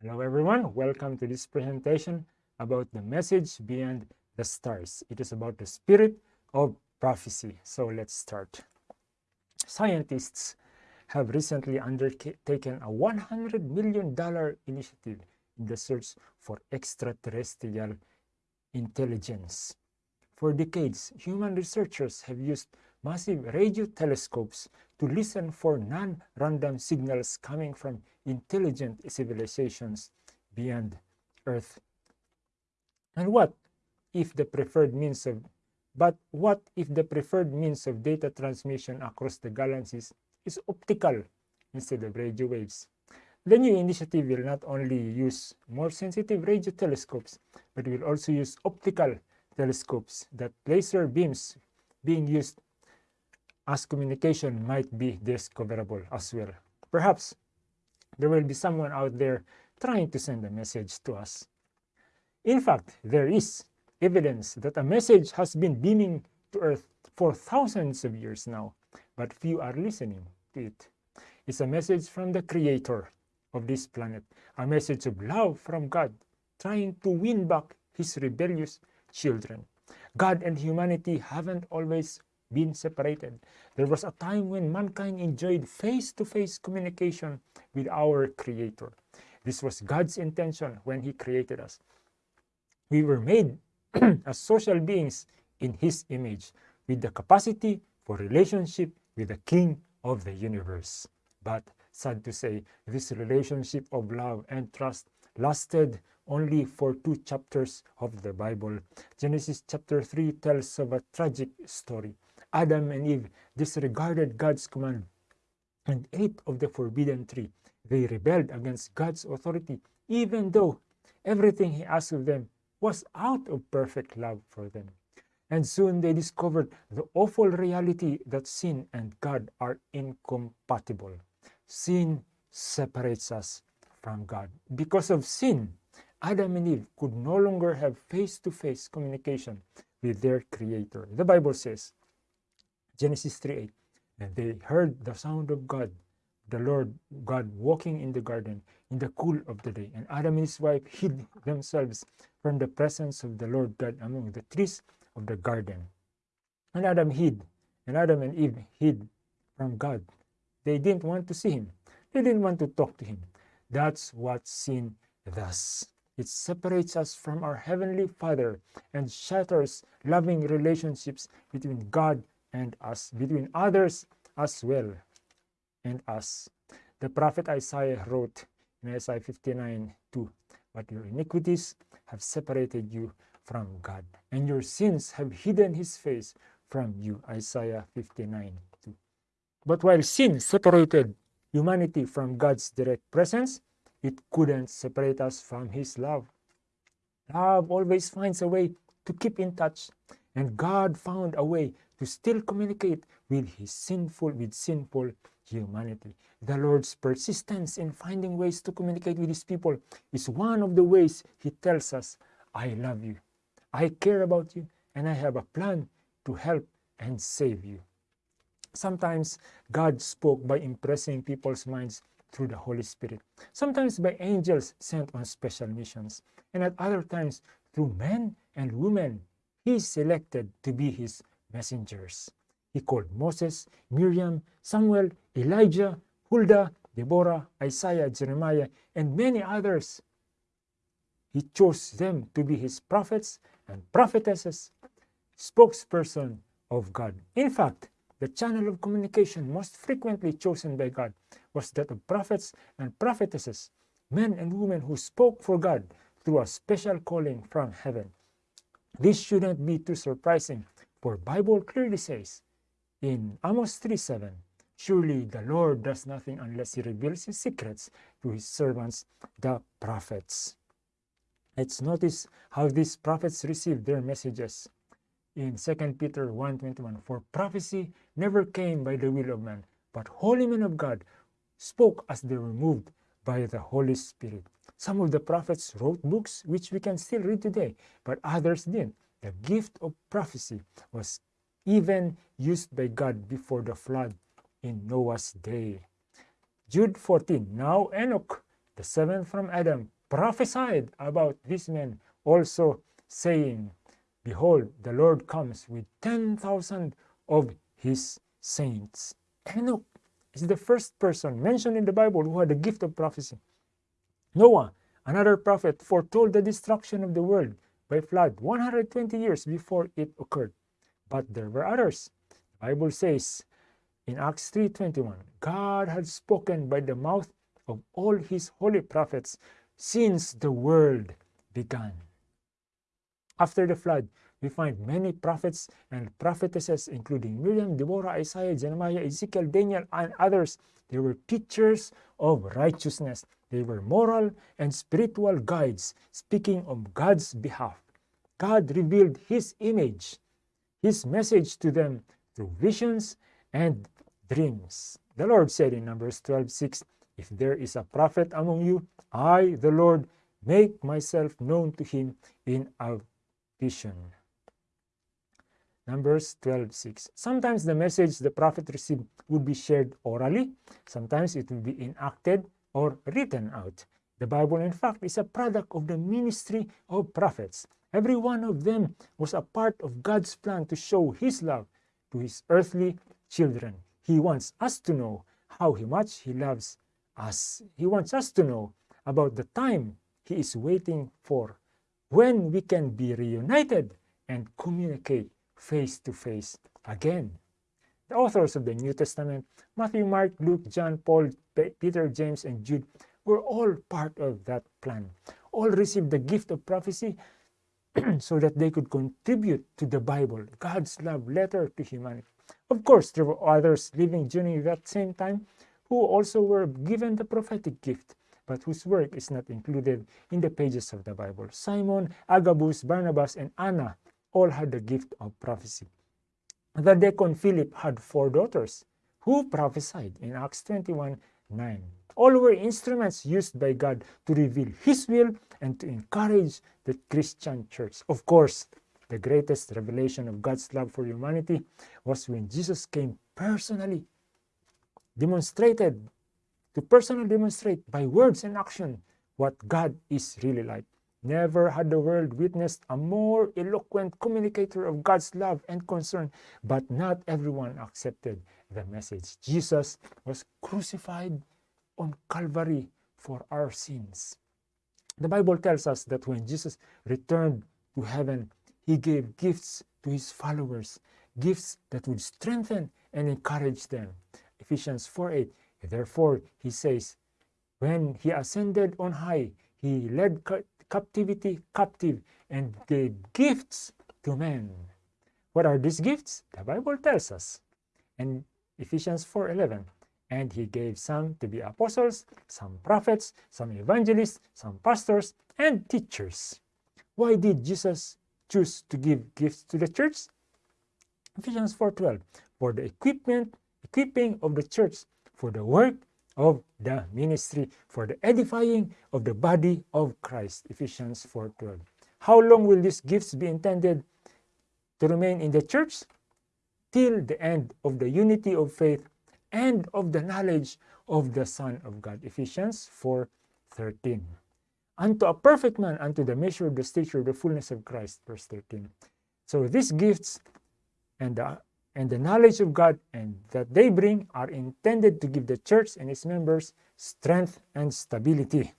Hello everyone, welcome to this presentation about the message beyond the stars. It is about the spirit of prophecy. So let's start. Scientists have recently undertaken a $100 million initiative in the search for extraterrestrial intelligence. For decades, human researchers have used massive radio telescopes to listen for non-random signals coming from intelligent civilizations beyond Earth. And what if the preferred means of but what if the preferred means of data transmission across the galaxies is optical instead of radio waves? The new initiative will not only use more sensitive radio telescopes, but will also use optical telescopes that laser beams being used as communication might be discoverable as well. Perhaps there will be someone out there trying to send a message to us. In fact, there is evidence that a message has been beaming to Earth for thousands of years now, but few are listening to it. It's a message from the Creator of this planet, a message of love from God, trying to win back his rebellious children. God and humanity haven't always been separated. There was a time when mankind enjoyed face-to-face -face communication with our Creator. This was God's intention when He created us. We were made as social beings in His image with the capacity for relationship with the King of the universe. But sad to say, this relationship of love and trust lasted only for two chapters of the Bible. Genesis chapter 3 tells of a tragic story. Adam and Eve disregarded God's command and ate of the forbidden tree. They rebelled against God's authority, even though everything he asked of them was out of perfect love for them. And soon they discovered the awful reality that sin and God are incompatible. Sin separates us from God. Because of sin, Adam and Eve could no longer have face-to-face -face communication with their Creator. The Bible says, Genesis 3:8. And they heard the sound of God, the Lord God walking in the garden in the cool of the day. And Adam and his wife hid themselves from the presence of the Lord God among the trees of the garden. And Adam hid, and Adam and Eve hid from God. They didn't want to see him. They didn't want to talk to him. That's what sin does. It separates us from our Heavenly Father and shatters loving relationships between God and us, between others as well and us. The prophet Isaiah wrote in Isaiah 59 2, But your iniquities have separated you from God, and your sins have hidden his face from you. Isaiah 59 2. But while sin separated humanity from God's direct presence, it couldn't separate us from his love. Love always finds a way to keep in touch, and God found a way to still communicate with his sinful, with sinful humanity. The Lord's persistence in finding ways to communicate with his people is one of the ways he tells us, I love you, I care about you, and I have a plan to help and save you. Sometimes God spoke by impressing people's minds through the Holy Spirit, sometimes by angels sent on special missions, and at other times through men and women he selected to be his messengers. He called Moses, Miriam, Samuel, Elijah, Huldah, Deborah, Isaiah, Jeremiah, and many others. He chose them to be his prophets and prophetesses, spokesperson of God. In fact, the channel of communication most frequently chosen by God was that of prophets and prophetesses, men and women who spoke for God through a special calling from heaven. This shouldn't be too surprising for Bible clearly says in Amos 3.7, Surely the Lord does nothing unless he reveals his secrets to his servants, the prophets. Let's notice how these prophets received their messages. In 2 Peter 1.21, For prophecy never came by the will of man, but holy men of God spoke as they were moved by the Holy Spirit. Some of the prophets wrote books which we can still read today, but others didn't. The gift of prophecy was even used by God before the flood in Noah's day. Jude 14, Now Enoch, the seventh from Adam, prophesied about this man, also saying, Behold, the Lord comes with 10,000 of his saints. Enoch is the first person mentioned in the Bible who had the gift of prophecy. Noah, another prophet, foretold the destruction of the world by flood 120 years before it occurred. But there were others. The Bible says in Acts 3:21, God had spoken by the mouth of all his holy prophets since the world began. After the flood, we find many prophets and prophetesses, including Miriam, Deborah, Isaiah, Jeremiah, Ezekiel, Daniel, and others. They were teachers of righteousness. They were moral and spiritual guides speaking on God's behalf. God revealed His image, His message to them through visions and dreams. The Lord said in Numbers 12 6, If there is a prophet among you, I, the Lord, make myself known to him in a vision. Numbers 12 6. Sometimes the message the prophet received would be shared orally, sometimes it would be enacted or written out. The Bible, in fact, is a product of the ministry of prophets. Every one of them was a part of God's plan to show His love to His earthly children. He wants us to know how much He loves us. He wants us to know about the time He is waiting for when we can be reunited and communicate face to face again. The authors of the New Testament, Matthew, Mark, Luke, John, Paul, Peter, James, and Jude, were all part of that plan. All received the gift of prophecy so that they could contribute to the Bible, God's love letter to humanity. Of course, there were others living during that same time who also were given the prophetic gift, but whose work is not included in the pages of the Bible. Simon, Agabus, Barnabas, and Anna all had the gift of prophecy. The deacon Philip had four daughters who prophesied in Acts 21 9. All were instruments used by God to reveal His will and to encourage the Christian church. Of course, the greatest revelation of God's love for humanity was when Jesus came personally, demonstrated, to personally demonstrate by words and action what God is really like. Never had the world witnessed a more eloquent communicator of God's love and concern, but not everyone accepted the message. Jesus was crucified on Calvary for our sins. The Bible tells us that when Jesus returned to heaven, he gave gifts to his followers, gifts that would strengthen and encourage them. Ephesians 4 8. Therefore, he says, when he ascended on high, he led captivity captive and gave gifts to men. What are these gifts? The Bible tells us in Ephesians 4:11. And he gave some to be apostles, some prophets, some evangelists, some pastors, and teachers. Why did Jesus choose to give gifts to the church? Ephesians 4:12 for the equipment equipping of the church for the work of the ministry for the edifying of the body of Christ. Ephesians 4.12. How long will these gifts be intended to remain in the church? Till the end of the unity of faith and of the knowledge of the Son of God. Ephesians 4.13. Unto a perfect man, unto the measure of the stature of the fullness of Christ. Verse 13. So these gifts and the and the knowledge of God and that they bring are intended to give the church and its members strength and stability.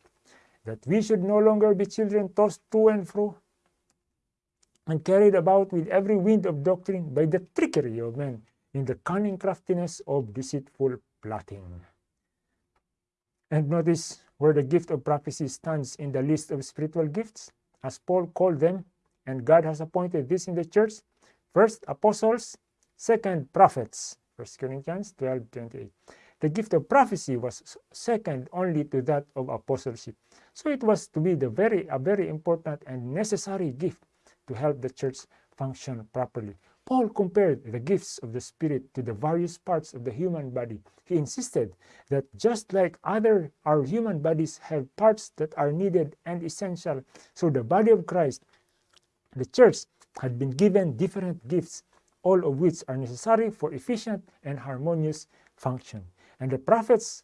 That we should no longer be children tossed to and fro and carried about with every wind of doctrine by the trickery of men in the cunning craftiness of deceitful plotting. And notice where the gift of prophecy stands in the list of spiritual gifts, as Paul called them, and God has appointed this in the church. First, apostles, Second, prophets. 1 Corinthians 12, 28. The gift of prophecy was second only to that of apostleship. So it was to be the very, a very important and necessary gift to help the church function properly. Paul compared the gifts of the Spirit to the various parts of the human body. He insisted that just like other our human bodies have parts that are needed and essential, so the body of Christ, the church, had been given different gifts all of which are necessary for efficient and harmonious function. And the prophets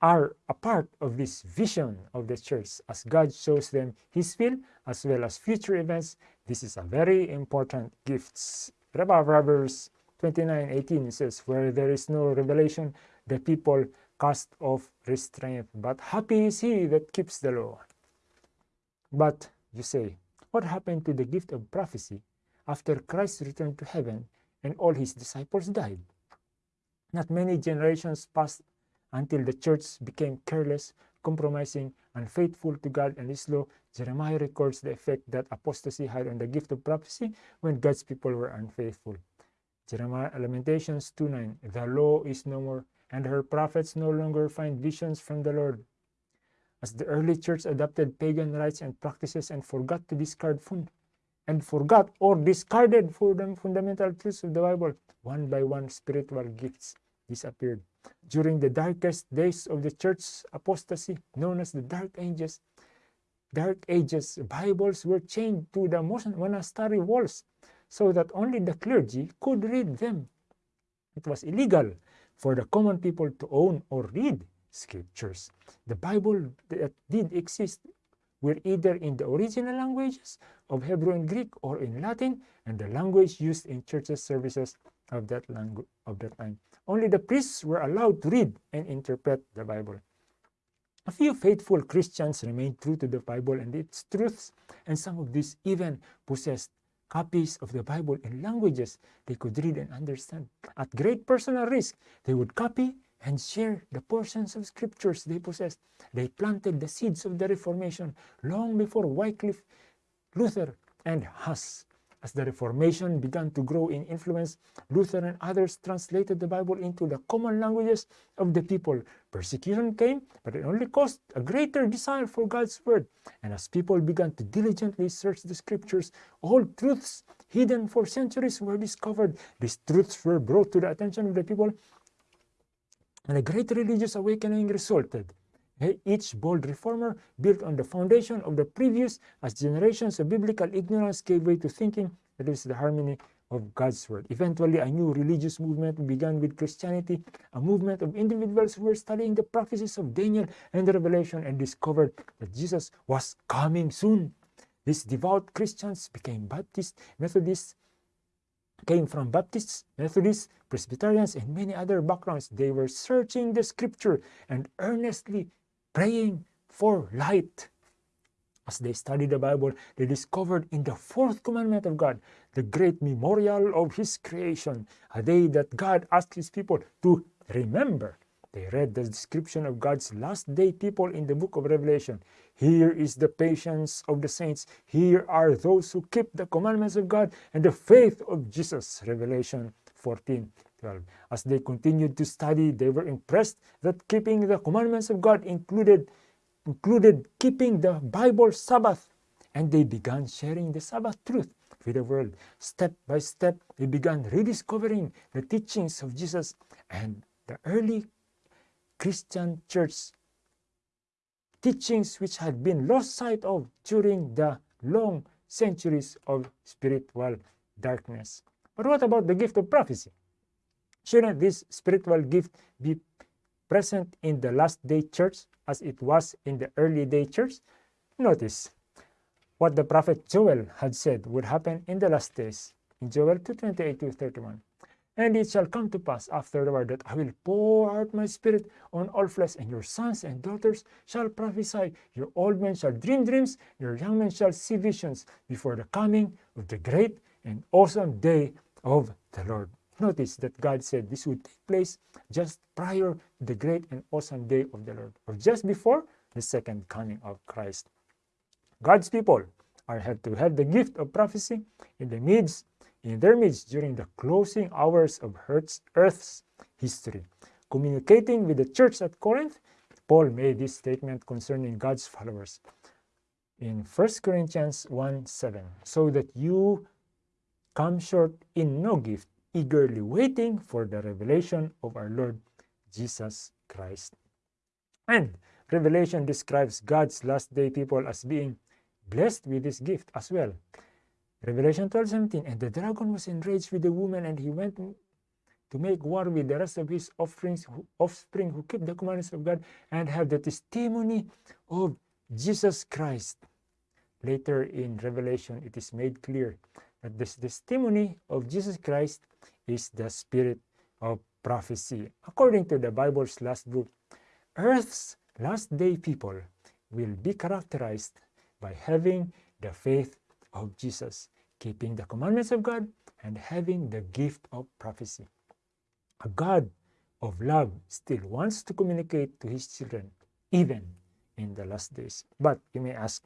are a part of this vision of the church as God shows them his will as well as future events. This is a very important gift. Proverbs 29 18 says, Where there is no revelation, the people cast off restraint, but happy is he that keeps the law. But you say, What happened to the gift of prophecy after Christ returned to heaven and all his disciples died? Not many generations passed until the church became careless, compromising, unfaithful to God and His law. Jeremiah records the effect that apostasy had on the gift of prophecy when God's people were unfaithful. Jeremiah Lamentations 2:9 The law is no more, and her prophets no longer find visions from the Lord. As the early church adopted pagan rites and practices and forgot to discard and forgot or discarded fundamental truths of the Bible, one by one spiritual gifts disappeared. During the darkest days of the church's apostasy, known as the Dark Ages, Dark Ages, Bibles were chained to the monastery walls so that only the clergy could read them. It was illegal for the common people to own or read scriptures. The Bible that did exist were either in the original languages of Hebrew and Greek or in Latin and the language used in churches services of that language of that time. Only the priests were allowed to read and interpret the Bible. A few faithful Christians remained true to the Bible and its truths, and some of these even possessed copies of the Bible in languages they could read and understand. At great personal risk, they would copy and share the portions of scriptures they possessed. They planted the seeds of the Reformation long before Wycliffe, Luther, and Huss. As the Reformation began to grow in influence, Luther and others translated the Bible into the common languages of the people. Persecution came, but it only caused a greater desire for God's Word. And as people began to diligently search the Scriptures, all truths hidden for centuries were discovered. These truths were brought to the attention of the people, and a great religious awakening resulted. Each bold reformer built on the foundation of the previous as generations of biblical ignorance gave way to thinking that is the harmony of God's word. Eventually, a new religious movement began with Christianity, a movement of individuals who were studying the prophecies of Daniel and the Revelation and discovered that Jesus was coming soon. These devout Christians became Baptists, Methodists, came from Baptists, Methodists, Presbyterians, and many other backgrounds. They were searching the scripture and earnestly praying for light. As they studied the Bible, they discovered in the fourth commandment of God, the great memorial of His creation, a day that God asked His people to remember. They read the description of God's last day people in the book of Revelation. Here is the patience of the saints. Here are those who keep the commandments of God and the faith of Jesus. Revelation 14. 12. As they continued to study, they were impressed that keeping the commandments of God included, included keeping the Bible Sabbath, and they began sharing the Sabbath truth with the world. Step by step, they began rediscovering the teachings of Jesus and the early Christian church teachings which had been lost sight of during the long centuries of spiritual darkness. But what about the gift of prophecy? Shouldn't this spiritual gift be present in the last day church as it was in the early day church? Notice what the prophet Joel had said would happen in the last days in Joel 2:28 to 31. And it shall come to pass afterward that I will pour out my spirit on all flesh, and your sons and daughters shall prophesy, your old men shall dream dreams, your young men shall see visions before the coming of the great and awesome day of the Lord. Notice that God said this would take place just prior to the great and awesome day of the Lord, or just before the second coming of Christ. God's people are had to have the gift of prophecy in the midst, in their midst during the closing hours of Earth's, history. Communicating with the church at Corinth, Paul made this statement concerning God's followers in 1 Corinthians 1 7, so that you come short in no gift eagerly waiting for the revelation of our Lord Jesus Christ. And Revelation describes God's last day people as being blessed with this gift as well. Revelation 12 17, and the dragon was enraged with the woman, and he went to make war with the rest of his offspring who, offspring who keep the commandments of God and have the testimony of Jesus Christ. Later in Revelation, it is made clear that this testimony of Jesus Christ is the spirit of prophecy. According to the Bible's last book, Earth's last day people will be characterized by having the faith of Jesus, keeping the commandments of God, and having the gift of prophecy. A God of love still wants to communicate to his children, even in the last days. But you may ask,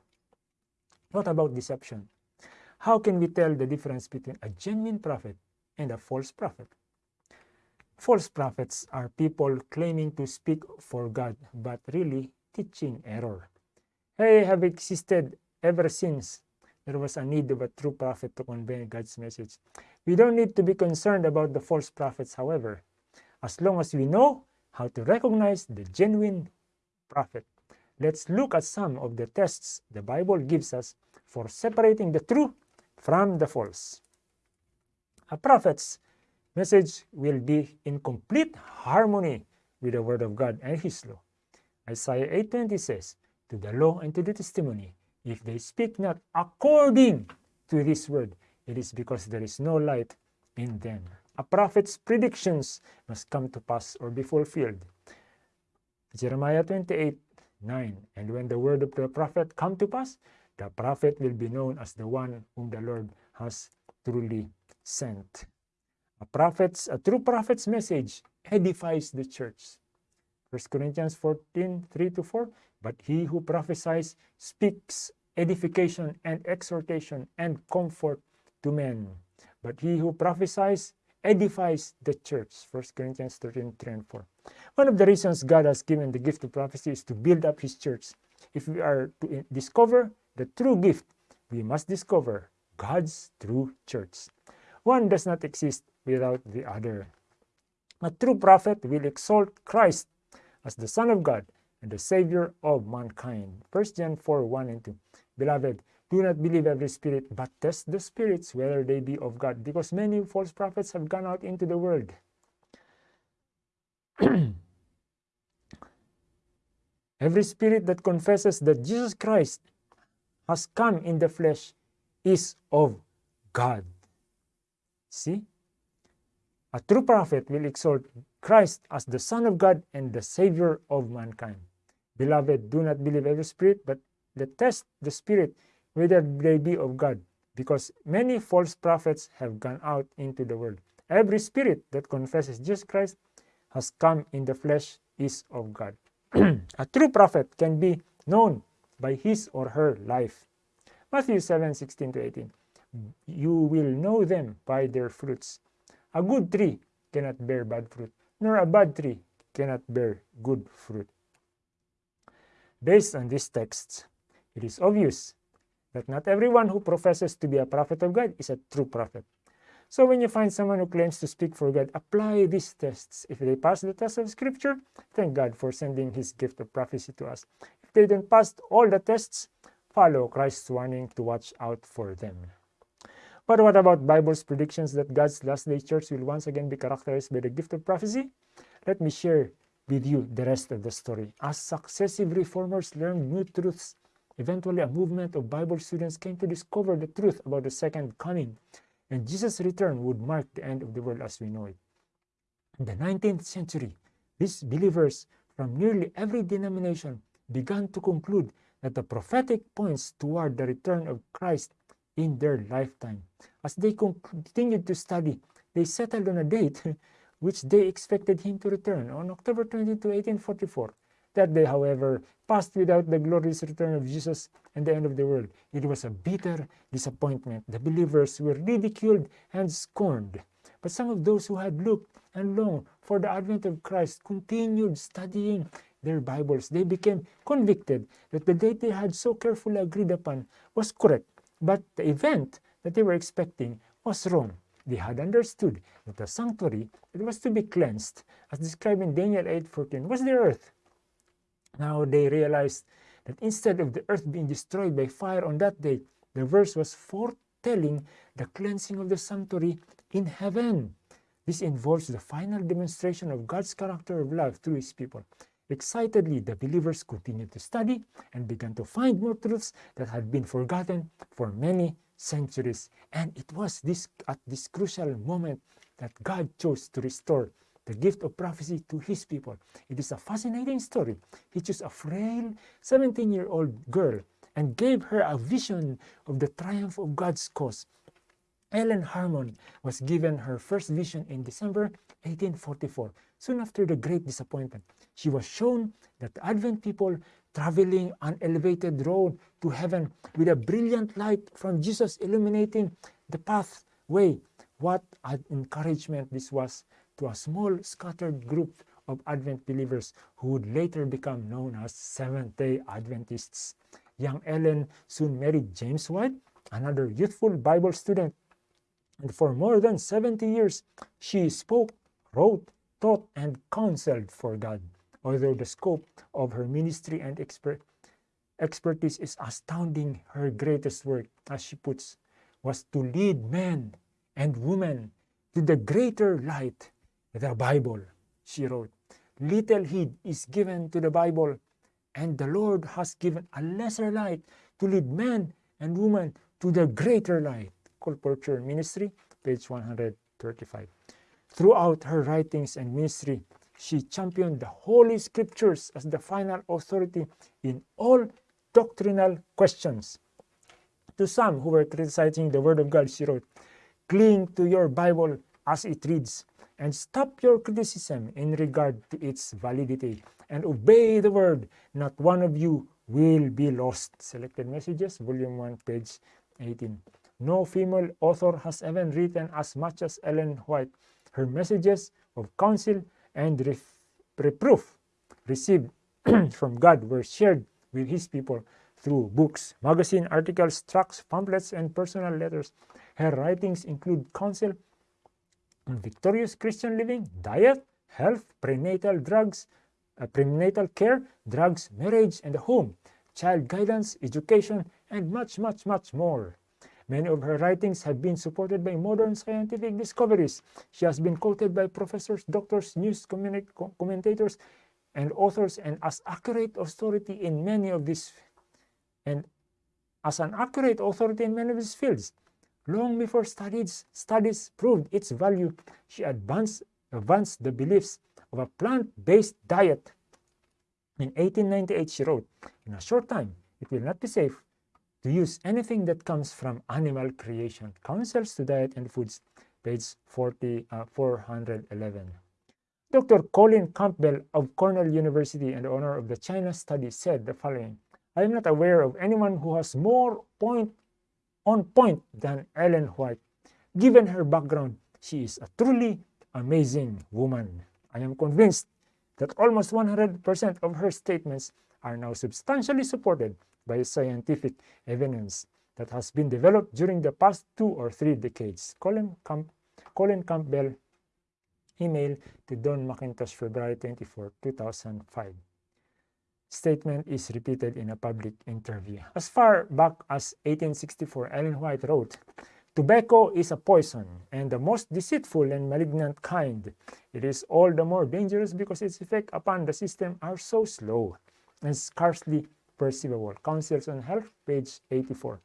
what about deception? How can we tell the difference between a genuine prophet and a false prophet? False prophets are people claiming to speak for God, but really teaching error. They have existed ever since there was a need of a true prophet to convey God's message. We don't need to be concerned about the false prophets, however, as long as we know how to recognize the genuine prophet. Let's look at some of the tests the Bible gives us for separating the true from the false. A prophet's message will be in complete harmony with the word of God and his law. Isaiah 8:20 says, "To the law and to the testimony, if they speak not according to this word, it is because there is no light in them." A prophet's predictions must come to pass or be fulfilled. Jeremiah 28 9. And when the word of the prophet come to pass, the prophet will be known as the one whom the Lord has truly sent. A prophet's, a true prophet's message edifies the church. 1 Corinthians 14, 3 to 4. But he who prophesies speaks edification and exhortation and comfort to men. But he who prophesies edifies the church. 1 Corinthians 13, 3 and 4. One of the reasons God has given the gift of prophecy is to build up his church. If we are to discover the true gift, we must discover God's true church. One does not exist without the other. A true prophet will exalt Christ as the Son of God and the Savior of mankind. 1 John 4 1 and 2. Beloved, do not believe every spirit, but test the spirits whether they be of God, because many false prophets have gone out into the world. every spirit that confesses that Jesus Christ has come in the flesh is of God. See? A true prophet will exalt Christ as the Son of God and the Savior of mankind. Beloved, do not believe every spirit, but let test the spirit whether they be of God, because many false prophets have gone out into the world. Every spirit that confesses Jesus Christ has come in the flesh is of God. a true prophet can be known by his or her life. Matthew 7 16 to 18. You will know them by their fruits. A good tree cannot bear bad fruit, nor a bad tree cannot bear good fruit. Based on these texts, it is obvious that not everyone who professes to be a prophet of God is a true prophet. So when you find someone who claims to speak for God, apply these tests. If they pass the test of Scripture, thank God for sending His gift of prophecy to us. If they don't pass all the tests, follow Christ's warning to watch out for them. But what about Bible's predictions that God's last day church will once again be characterized by the gift of prophecy? Let me share with you the rest of the story. As successive reformers learned new truths Eventually, a movement of Bible students came to discover the truth about the second coming, and Jesus' return would mark the end of the world as we know it. In the 19th century, these believers from nearly every denomination began to conclude that the prophetic points toward the return of Christ in their lifetime. As they continued to study, they settled on a date which they expected him to return on October 22, 1844. That day, however, passed without the glorious return of Jesus and the end of the world. It was a bitter disappointment. The believers were ridiculed and scorned. But some of those who had looked and longed for the advent of Christ continued studying their Bibles. They became convicted that the date they had so carefully agreed upon was correct, but the event that they were expecting was wrong. They had understood that the sanctuary that was to be cleansed, as described in Daniel 8:14, was the earth. Now they realized that instead of the earth being destroyed by fire on that day, the verse was foretelling the cleansing of the sanctuary in heaven. This involves the final demonstration of God's character of love through his people. Excitedly, the believers continued to study and began to find more truths that had been forgotten for many centuries. And it was this at this crucial moment that God chose to restore the gift of prophecy to his people. It is a fascinating story. He chose a frail 17-year-old girl and gave her a vision of the triumph of God's cause. Ellen Harmon was given her first vision in December 1844, soon after the Great Disappointment. She was shown that the Advent people traveling an elevated road to heaven with a brilliant light from Jesus illuminating the pathway. What an encouragement this was to a small scattered group of Advent believers who would later become known as Seventh-day Adventists. Young Ellen soon married James White, another youthful Bible student, and for more than 70 years she spoke, wrote, taught, and counseled for God. Although the scope of her ministry and expert, expertise is astounding, her greatest work, as she puts, was to lead men and women to the greater light, the Bible, she wrote. Little heed is given to the Bible, and the Lord has given a lesser light to lead men and women to the greater light. Colporteur Ministry, page 135. Throughout her writings and ministry, she championed the Holy Scriptures as the final authority in all doctrinal questions. To some who were criticizing the Word of God, she wrote, Cling to your Bible as it reads, and stop your criticism in regard to its validity, and obey the Word. Not one of you will be lost. Selected Messages, Volume 1, page 18. No female author has ever written as much as Ellen White. Her messages of counsel and reproof received from God were shared with his people through books, magazine articles, tracts, pamphlets, and personal letters. Her writings include counsel on victorious Christian living, diet, health, prenatal drugs, uh, prenatal care, drugs, marriage, and home, child guidance, education, and much, much, much more. Many of her writings have been supported by modern scientific discoveries. She has been quoted by professors, doctors, news commentators, and authors, and as accurate authority in many of these, and as an accurate authority in many of these fields. Long before studies, studies proved its value, she advanced, advanced the beliefs of a plant-based diet. In 1898, she wrote, In a short time, it will not be safe to use anything that comes from animal creation. Counsels to Diet and Foods, page 40, uh, 411. Dr. Colin Campbell of Cornell University and owner of the China study said the following, I am not aware of anyone who has more point on point than Ellen White. Given her background, she is a truly amazing woman. I am convinced that almost 100% of her statements are now substantially supported by scientific evidence that has been developed during the past two or three decades. Colin, Camp Colin Campbell, email to Don McIntosh, February 24, 2005. Statement is repeated in a public interview. As far back as 1864, Ellen White wrote, Tobacco is a poison, and the most deceitful and malignant kind. It is all the more dangerous because its effect upon the system are so slow and scarcely perceivable. Counsels on Health, page 84.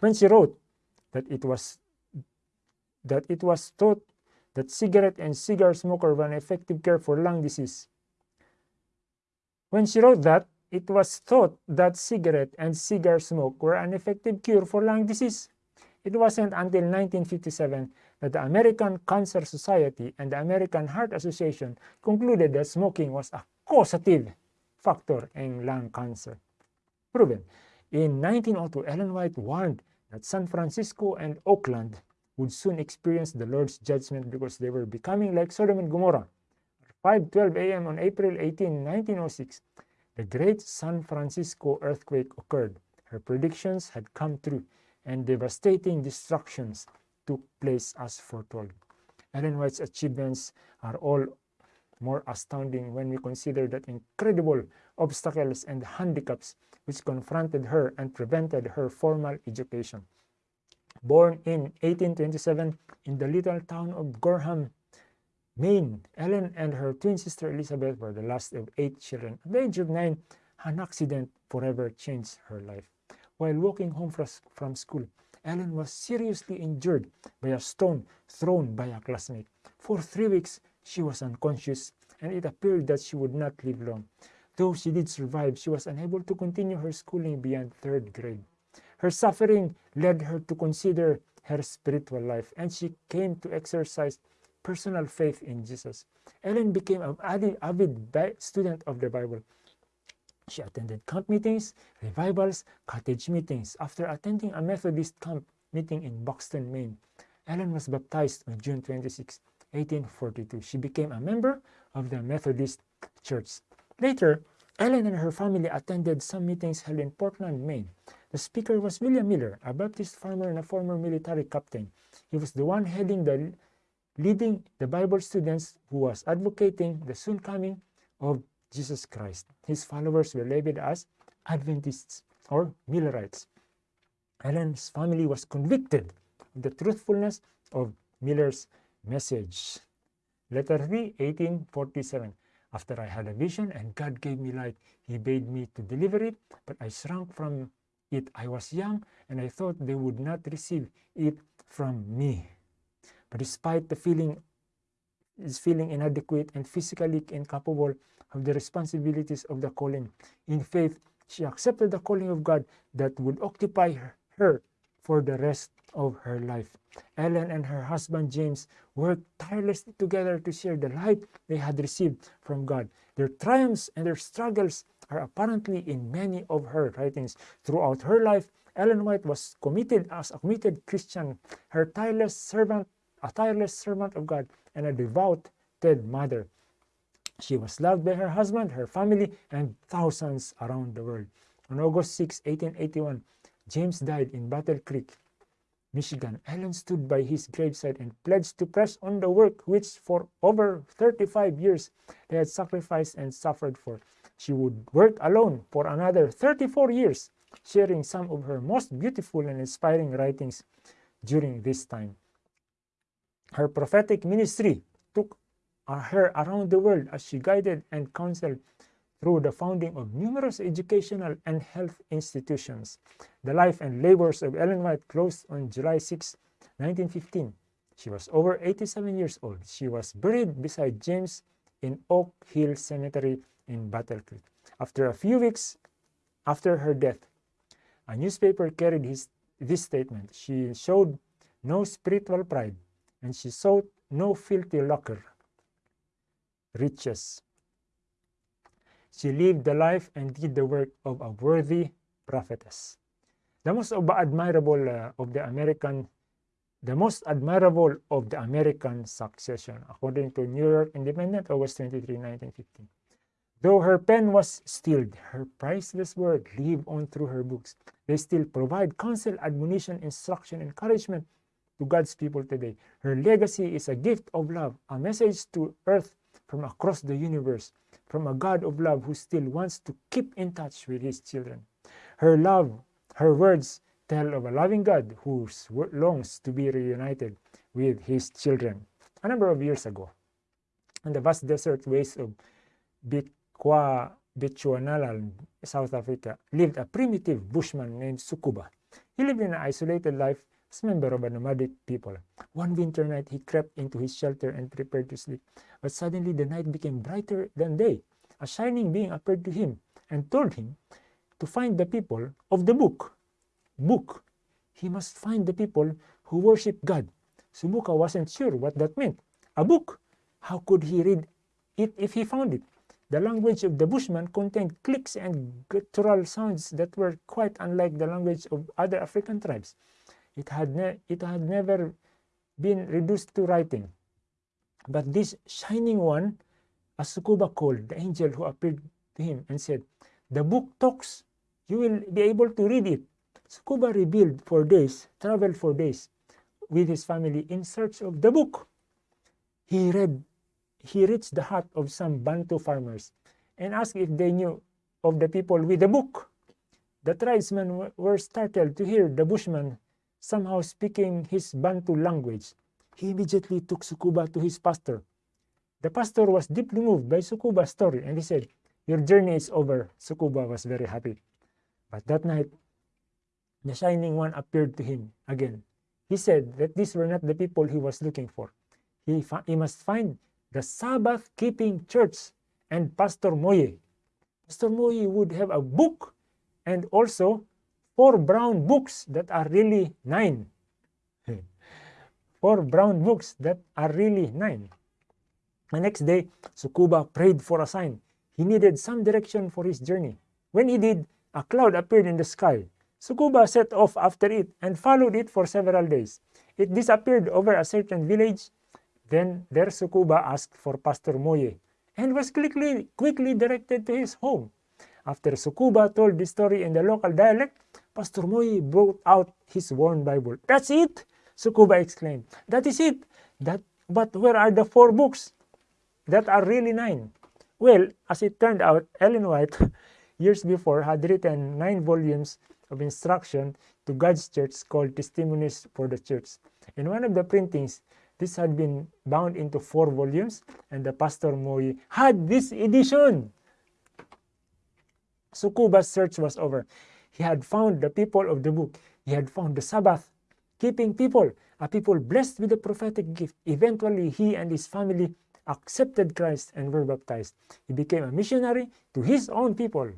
When she wrote that it was that it was thought that cigarette and cigar smoker were an effective cure for lung disease. When she wrote that, it was thought that cigarette and cigar smoke were an effective cure for lung disease. It wasn't until 1957 that the American Cancer Society and the American Heart Association concluded that smoking was a causative factor in lung cancer. Proven. In 1902, Ellen White warned that San Francisco and Oakland would soon experience the Lord's judgment because they were becoming like Sodom and Gomorrah. At 5.12 a.m. on April 18, 1906, the great San Francisco earthquake occurred. Her predictions had come true, and devastating destructions took place as foretold. Ellen White's achievements are all more astounding when we consider that incredible obstacles and handicaps which confronted her and prevented her formal education. Born in 1827 in the little town of Gorham, Maine, Ellen and her twin sister Elizabeth were the last of eight children. At the age of nine, an accident forever changed her life. While walking home from school, Ellen was seriously injured by a stone thrown by a classmate. For three weeks, she was unconscious, and it appeared that she would not live long. Though she did survive, she was unable to continue her schooling beyond third grade. Her suffering led her to consider her spiritual life, and she came to exercise personal faith in Jesus. Ellen became an avid student of the Bible. She attended camp meetings, revivals, cottage meetings. After attending a Methodist camp meeting in Buxton, Maine, Ellen was baptized on June 26, 1842. She became a member of the Methodist Church. Later, Ellen and her family attended some meetings held in Portland, Maine. The speaker was William Miller, a Baptist farmer and a former military captain. He was the one heading the leading the Bible students who was advocating the soon coming of Jesus Christ. His followers were labeled as Adventists or Millerites. Ellen's family was convicted of the truthfulness of Miller's message. Letter 3, 1847. After I had a vision and God gave me light, he bade me to deliver it, but I shrank from it. I was young and I thought they would not receive it from me. But despite the feeling is feeling inadequate and physically incapable of the responsibilities of the calling. In faith, she accepted the calling of God that would occupy her, her for the rest of her life. Ellen and her husband James worked tirelessly together to share the light they had received from God. Their triumphs and their struggles are apparently in many of her writings. Throughout her life, Ellen White was committed as a committed Christian, her tireless servant, a tireless servant of God, and a devout mother. She was loved by her husband, her family, and thousands around the world. On August 6, 1881, James died in Battle Creek, Michigan. Ellen stood by his graveside and pledged to press on the work which for over 35 years they had sacrificed and suffered for. She would work alone for another 34 years, sharing some of her most beautiful and inspiring writings during this time. Her prophetic ministry took her around the world as she guided and counseled through the founding of numerous educational and health institutions. The life and labors of Ellen White closed on July 6, 1915. She was over 87 years old. She was buried beside James in Oak Hill Cemetery in Battle Creek. After a few weeks after her death, a newspaper carried his, this statement. She showed no spiritual pride, and she sought no filthy lucre, riches. She lived the life and did the work of a worthy prophetess. The most admirable uh, of the American, the most admirable of the American succession, according to New York Independent, August 23, 1915. Though her pen was stilled, her priceless word lived on through her books. They still provide counsel, admonition, instruction, encouragement, to God's people today. Her legacy is a gift of love, a message to earth from across the universe, from a God of love who still wants to keep in touch with his children. Her love, her words tell of a loving God who longs to be reunited with his children. A number of years ago, in the vast desert wastes of Bikwa Bechuanaland, South Africa, lived a primitive bushman named Sukuba. He lived an isolated life member of a nomadic people. One winter night, he crept into his shelter and prepared to sleep. But suddenly the night became brighter than day. A shining being appeared to him and told him to find the people of the book. Book. He must find the people who worship God. Subuka wasn't sure what that meant. A book. How could he read it if he found it? The language of the Bushman contained clicks and guttural sounds that were quite unlike the language of other African tribes. It had, it had never been reduced to writing. But this shining one, as Sukuba called the angel who appeared to him and said, The book talks. You will be able to read it. Sukuba revealed for days, traveled for days with his family in search of the book. He read, he reached the hut of some Bantu farmers and asked if they knew of the people with the book. The tribesmen were startled to hear the bushman somehow speaking his Bantu language. He immediately took Sukuba to his pastor. The pastor was deeply moved by Sukuba's story and he said, Your journey is over. Sukuba was very happy. But that night, the Shining One appeared to him again. He said that these were not the people he was looking for. He, he must find the Sabbath keeping church and Pastor Moye. Pastor Moye would have a book and also four brown books that are really nine. Hmm. four brown books that are really nine. The next day, Sukuba prayed for a sign. He needed some direction for his journey. When he did, a cloud appeared in the sky. Sukuba set off after it and followed it for several days. It disappeared over a certain village. Then there Sukuba asked for Pastor Moye and was quickly, quickly directed to his home. After Sukuba told the story in the local dialect, Pastor Moye brought out his worn Bible. That's it! Sukuba exclaimed. That is it! That, but where are the four books? That are really nine. Well, as it turned out, Ellen White, years before, had written nine volumes of instruction to God's church called Testimonies for the Church. In one of the printings, this had been bound into four volumes, and the Pastor Moye had this edition. Sukuba's search was over. He had found the people of the book. He had found the Sabbath keeping people, a people blessed with the prophetic gift. Eventually, he and his family accepted Christ and were baptized. He became a missionary to his own people.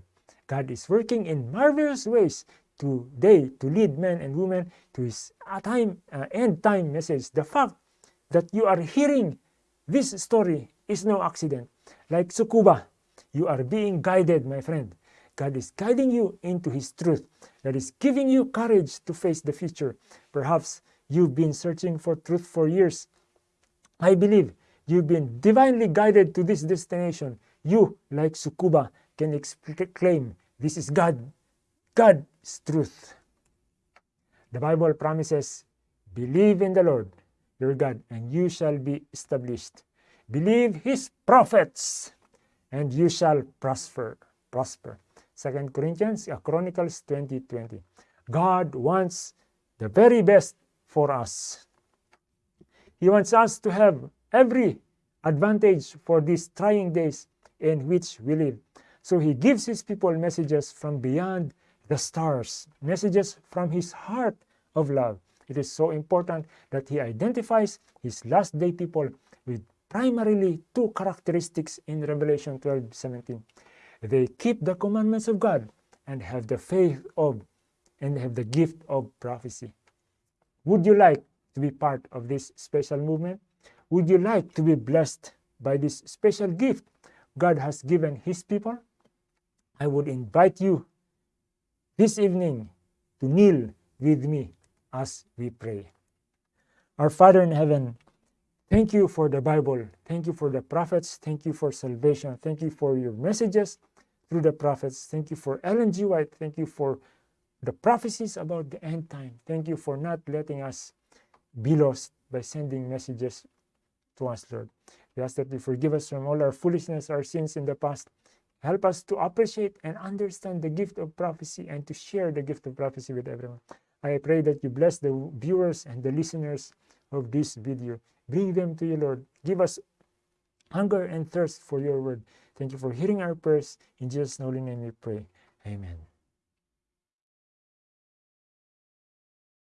God is working in marvelous ways today to lead men and women to his time, uh, end time message. The fact that you are hearing this story is no accident. Like Sukuba, you are being guided, my friend. God is guiding you into his truth. God is giving you courage to face the future. Perhaps you've been searching for truth for years. I believe You've been divinely guided to this destination. You, like Sukuba, can exclaim, this is God. God is truth. The Bible promises, believe in the Lord your God, and you shall be established. Believe his prophets, and you shall prosper. Prosper. Second Corinthians, Chronicles 20:20. God wants the very best for us. He wants us to have every advantage for these trying days in which we live. So he gives his people messages from beyond the stars, messages from his heart of love. It is so important that he identifies his last day people with primarily two characteristics in Revelation 12 17. They keep the commandments of God and have the faith of and have the gift of prophecy. Would you like to be part of this special movement? Would you like to be blessed by this special gift God has given His people? I would invite you this evening to kneel with me as we pray. Our Father in heaven, thank you for the Bible. Thank you for the prophets. Thank you for salvation. Thank you for your messages through the prophets. Thank you for Ellen G. White. Thank you for the prophecies about the end time. Thank you for not letting us be lost by sending messages to us, Lord. We ask that you forgive us from all our foolishness, our sins in the past. Help us to appreciate and understand the gift of prophecy and to share the gift of prophecy with everyone. I pray that you bless the viewers and the listeners of this video. Bring them to you, Lord. Give us hunger and thirst for your word. Thank you for hearing our prayers. In Jesus' holy name we pray. Amen.